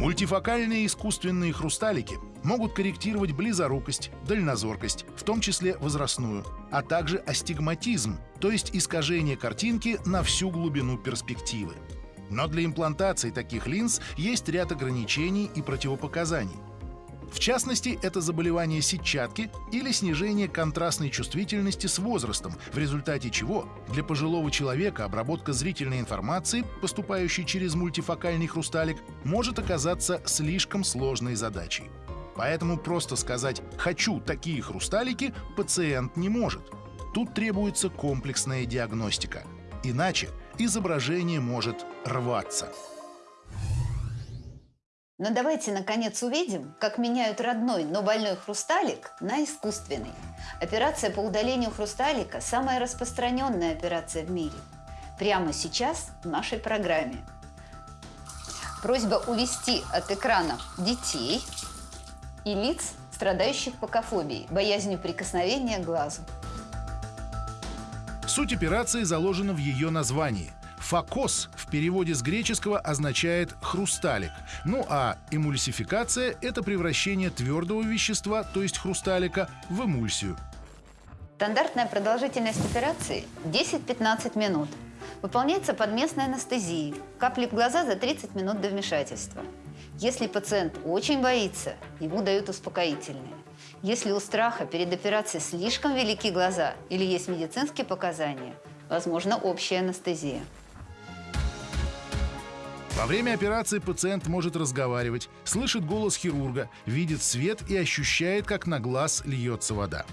Мультифокальные искусственные хрусталики могут корректировать близорукость, дальнозоркость, в том числе возрастную, а также астигматизм, то есть искажение картинки на всю глубину перспективы. Но для имплантации таких линз есть ряд ограничений и противопоказаний. В частности, это заболевание сетчатки или снижение контрастной чувствительности с возрастом, в результате чего для пожилого человека обработка зрительной информации, поступающей через мультифокальный хрусталик, может оказаться слишком сложной задачей. Поэтому просто сказать «хочу такие хрусталики» пациент не может. Тут требуется комплексная диагностика. Иначе изображение может рваться. Но давайте, наконец, увидим, как меняют родной, но больной хрусталик на искусственный. Операция по удалению хрусталика – самая распространенная операция в мире. Прямо сейчас в нашей программе. Просьба увести от экрана детей и лиц, страдающих покофобией, боязнью прикосновения к глазу. Суть операции заложена в ее названии – Фокос в переводе с греческого означает «хрусталик». Ну а эмульсификация — это превращение твердого вещества, то есть хрусталика, в эмульсию. Стандартная продолжительность операции 10-15 минут. Выполняется под местной анестезией. Капли в глаза за 30 минут до вмешательства. Если пациент очень боится, ему дают успокоительные. Если у страха перед операцией слишком велики глаза или есть медицинские показания, возможно общая анестезия. Во время операции пациент может разговаривать, слышит голос хирурга, видит свет и ощущает, как на глаз льется вода.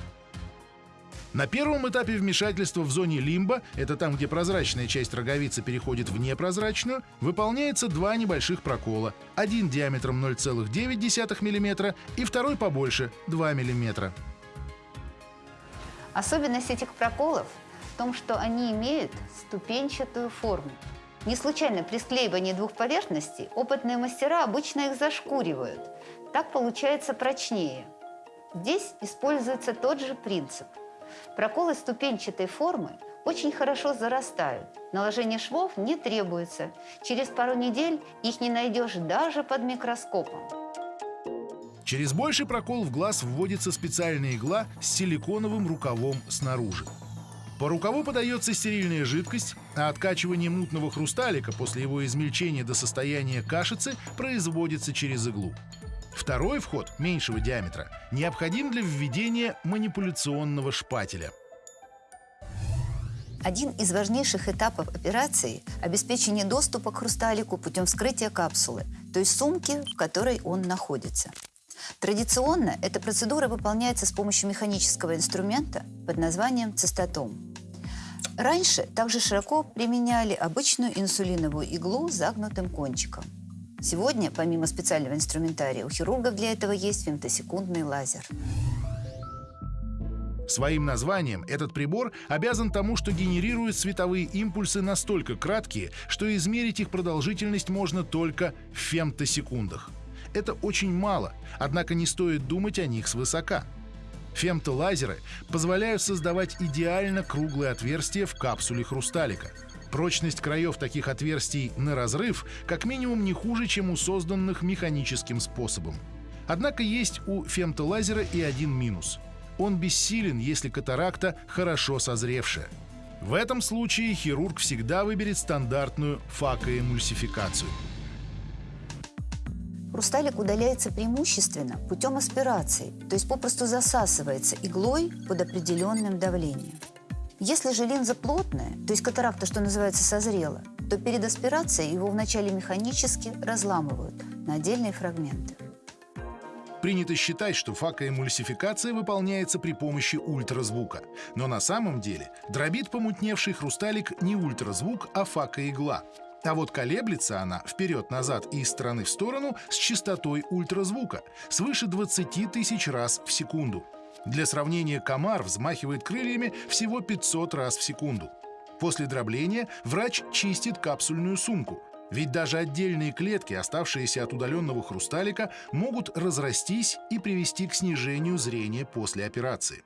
На первом этапе вмешательства в зоне лимба, это там, где прозрачная часть роговицы переходит в непрозрачную, выполняется два небольших прокола. Один диаметром 0,9 мм и второй побольше – 2 мм. Особенность этих проколов в том, что они имеют ступенчатую форму. Не случайно при склеивании двух поверхностей опытные мастера обычно их зашкуривают. Так получается прочнее. Здесь используется тот же принцип. Проколы ступенчатой формы очень хорошо зарастают. Наложение швов не требуется. Через пару недель их не найдешь даже под микроскопом. Через больший прокол в глаз вводится специальная игла с силиконовым рукавом снаружи. По рукаву подается стерильная жидкость, а откачивание мутного хрусталика после его измельчения до состояния кашицы производится через иглу. Второй вход, меньшего диаметра, необходим для введения манипуляционного шпателя. Один из важнейших этапов операции – обеспечение доступа к хрусталику путем вскрытия капсулы, то есть сумки, в которой он находится. Традиционно эта процедура выполняется с помощью механического инструмента под названием цистотом. Раньше также широко применяли обычную инсулиновую иглу с загнутым кончиком. Сегодня, помимо специального инструментария, у хирургов для этого есть фемтосекундный лазер. Своим названием этот прибор обязан тому, что генерирует световые импульсы настолько краткие, что измерить их продолжительность можно только в фемтосекундах. Это очень мало, однако не стоит думать о них свысока. Фемтолазеры позволяют создавать идеально круглые отверстия в капсуле хрусталика. Прочность краев таких отверстий на разрыв как минимум не хуже, чем у созданных механическим способом. Однако есть у фемтолазера и один минус. Он бессилен, если катаракта хорошо созревшая. В этом случае хирург всегда выберет стандартную факоэмульсификацию. Хрусталик удаляется преимущественно путем аспирации, то есть попросту засасывается иглой под определенным давлением. Если же линза плотная, то есть катаракта, что называется, созрела, то перед аспирацией его вначале механически разламывают на отдельные фрагменты. Принято считать, что факоэмульсификация выполняется при помощи ультразвука. Но на самом деле дробит помутневший хрусталик не ультразвук, а факоигла. А вот колеблется она вперед-назад и из стороны в сторону с частотой ультразвука свыше 20 тысяч раз в секунду. Для сравнения, комар взмахивает крыльями всего 500 раз в секунду. После дробления врач чистит капсульную сумку, ведь даже отдельные клетки, оставшиеся от удаленного хрусталика, могут разрастись и привести к снижению зрения после операции.